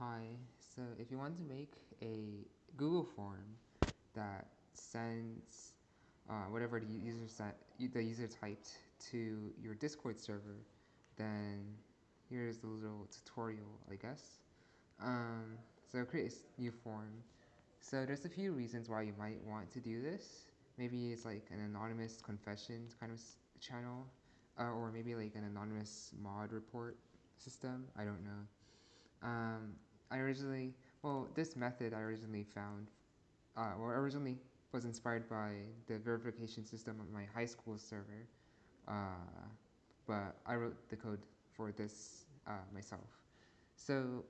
Hi, so if you want to make a Google form that sends uh, whatever the user set, the user typed to your Discord server, then here's the little tutorial, I guess. Um, so create a new form. So there's a few reasons why you might want to do this. Maybe it's like an anonymous confessions kind of channel, uh, or maybe like an anonymous mod report system. I don't know. Um, I originally, well, this method I originally found, uh, well, originally was inspired by the verification system of my high school server, uh, but I wrote the code for this uh, myself. So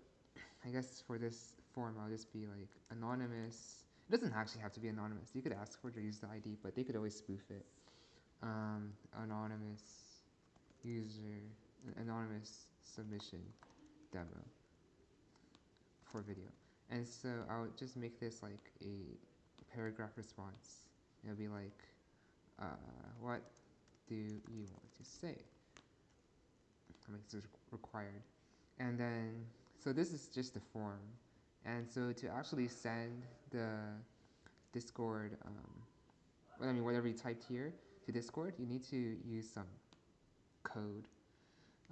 I guess for this form, I'll just be like anonymous. It doesn't actually have to be anonymous. You could ask for to use the ID, but they could always spoof it. Um, anonymous user, anonymous submission demo for video. And so I'll just make this like a paragraph response. It'll be like, uh, what do you want to say? I mean, it's required. And then, so this is just the form. And so to actually send the Discord, um, I mean, whatever you typed here to Discord, you need to use some code,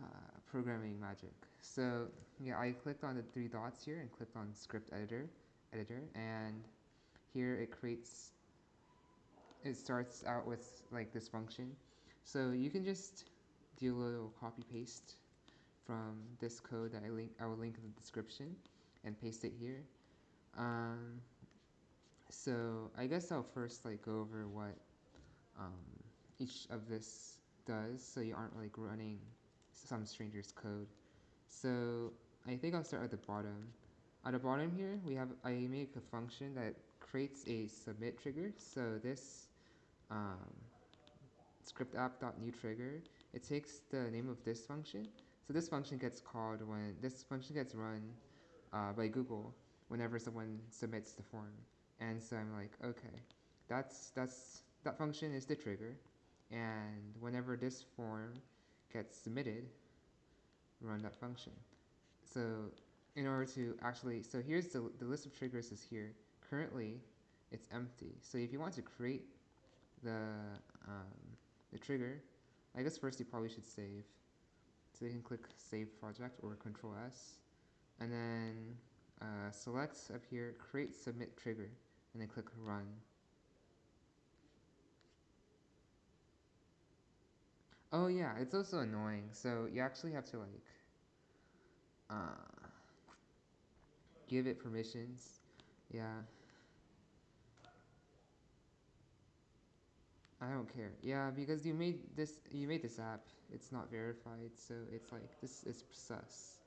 uh, programming magic. So yeah, I clicked on the three dots here and clicked on script editor, editor, and here it creates, it starts out with like this function. So you can just do a little copy paste from this code that I link, I will link in the description and paste it here. Um, so I guess I'll first like go over what um, each of this does so you aren't like running some stranger's code. So I think I'll start at the bottom. At the bottom here, we have I make a function that creates a submit trigger. So this um, script app.new trigger, it takes the name of this function. So this function gets called when this function gets run uh, by Google whenever someone submits the form. And so I'm like, okay, that's that's that function is the trigger, and whenever this form gets submitted, run that function. So in order to actually, so here's the, the list of triggers is here. Currently, it's empty. So if you want to create the, um, the trigger, I guess first you probably should save. So you can click Save Project or Control S. And then uh, select up here, Create Submit Trigger, and then click Run. Oh yeah, it's also annoying. So you actually have to like uh, give it permissions. Yeah. I don't care. Yeah, because you made this you made this app. It's not verified, so it's like this is sus.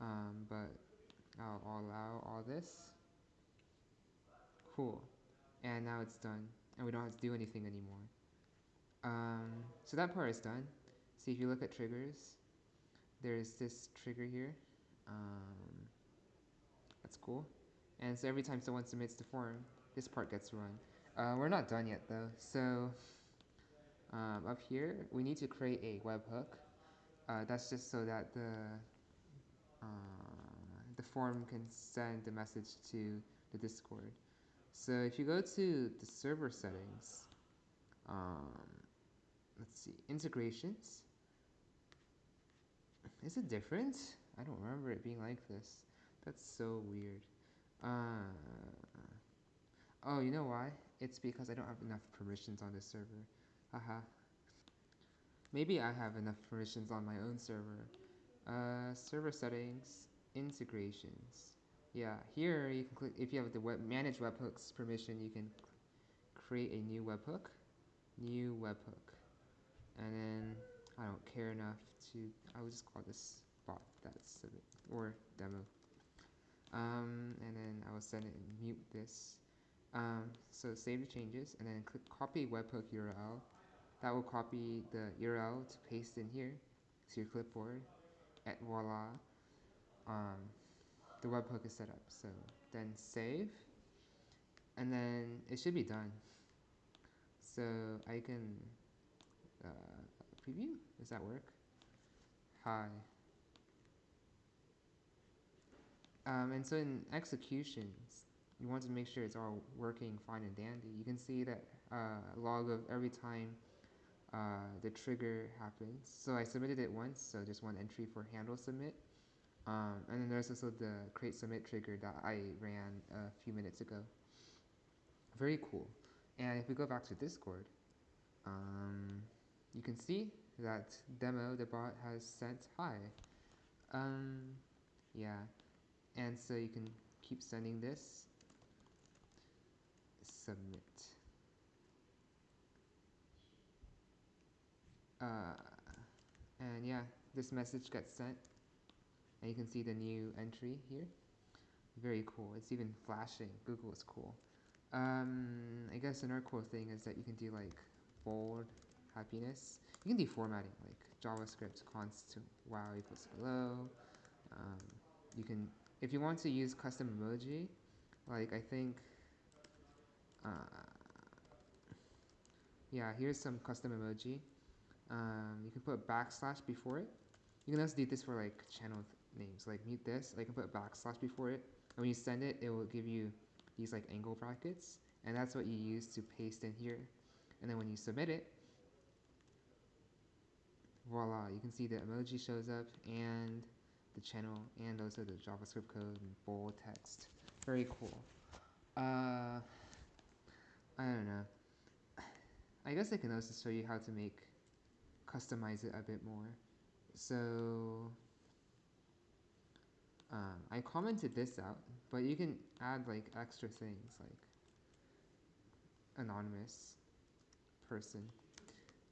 Um, but I'll, I'll allow all this. Cool. And now it's done, and we don't have to do anything anymore. Um, so that part is done. See, if you look at triggers, there's this trigger here. Um, that's cool. And so every time someone submits the form, this part gets run. Uh, we're not done yet though. So um, up here, we need to create a webhook. Uh, that's just so that the uh, the form can send the message to the Discord. So if you go to the server settings, um, let's see, integrations. Is it different? I don't remember it being like this. That's so weird. Uh, oh, you know why? It's because I don't have enough permissions on this server. Haha. Maybe I have enough permissions on my own server. Uh, server settings, integrations. Yeah, here you can click, if you have the web, manage webhooks permission, you can create a new webhook, new webhook. And then I don't care enough to, I will just call this bot, that's a bit, or demo. Um, and then I will send it and mute this. Um, so save the changes and then click copy webhook URL. That will copy the URL to paste in here to your clipboard. And voila, um, the webhook is set up. So then save, and then it should be done. So I can uh, preview. Does that work? Hi. Um, and so in executions, you want to make sure it's all working fine and dandy. You can see that uh, log of every time uh, the trigger happens. So I submitted it once, so just one entry for handle submit. Um, and then there's also the create submit trigger that I ran a few minutes ago. Very cool. And if we go back to Discord, um, you can see that demo the bot has sent hi. Um, yeah, and so you can keep sending this. Submit. Uh, and yeah, this message gets sent. And you can see the new entry here. Very cool. It's even flashing. Google is cool. Um, I guess another cool thing is that you can do like bold happiness. You can do formatting like JavaScript const to wow equals hello. Um, you can, if you want to use custom emoji, like I think, uh, yeah, here's some custom emoji. Um, you can put backslash before it. You can also do this for like channel names, like mute this. I can put backslash before it. And when you send it, it will give you these like angle brackets, and that's what you use to paste in here. And then when you submit it, voila, you can see the emoji shows up and the channel and also the JavaScript code and bold text. Very cool. Uh, I don't know. I guess I can also show you how to make customize it a bit more. So um, I commented this out, but you can add like extra things like anonymous person.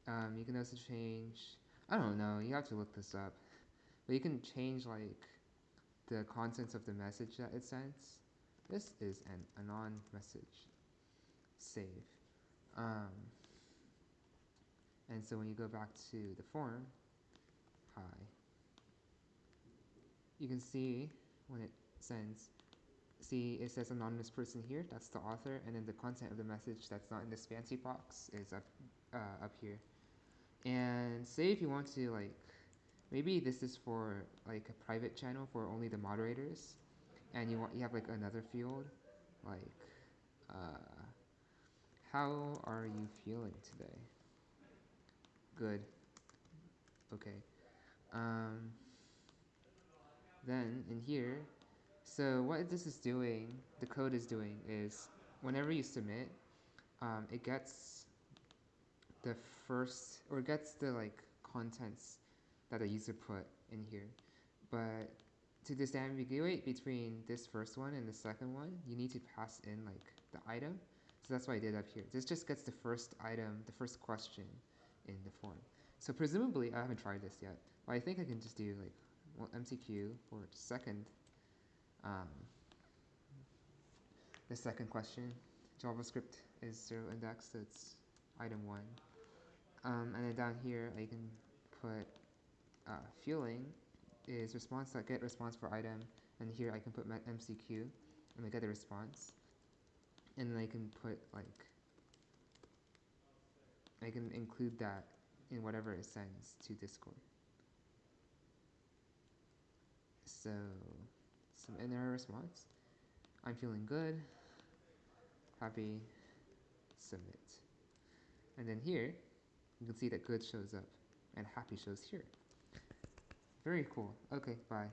Um, you can also change, I don't know, you have to look this up, but you can change like the contents of the message that it sends. This is an anon message. Save. Um, and so when you go back to the form, hi, you can see when it sends, see it says anonymous person here, that's the author, and then the content of the message that's not in this fancy box is up, uh, up here. And say if you want to like, maybe this is for like a private channel for only the moderators, and you want you have like another field, like, uh, how are you feeling today? Good. Okay. Um, then in here, so what this is doing, the code is doing is whenever you submit, um, it gets the first, or gets the like contents that the user put in here. But to disambiguate between this first one and the second one, you need to pass in like the item. So that's what I did up here. This just gets the first item, the first question in the form. So presumably, I haven't tried this yet, but I think I can just do like well, MCQ for second, um, the second question. JavaScript is zero index, so it's item one. Um, and then down here, I can put uh, feeling is response get response for item, and here I can put MCQ and I get the response. And then I can put like, I can include that in whatever it sends to Discord. So, some inner response. I'm feeling good, happy, submit. And then here, you can see that good shows up and happy shows here. Very cool. Okay, bye.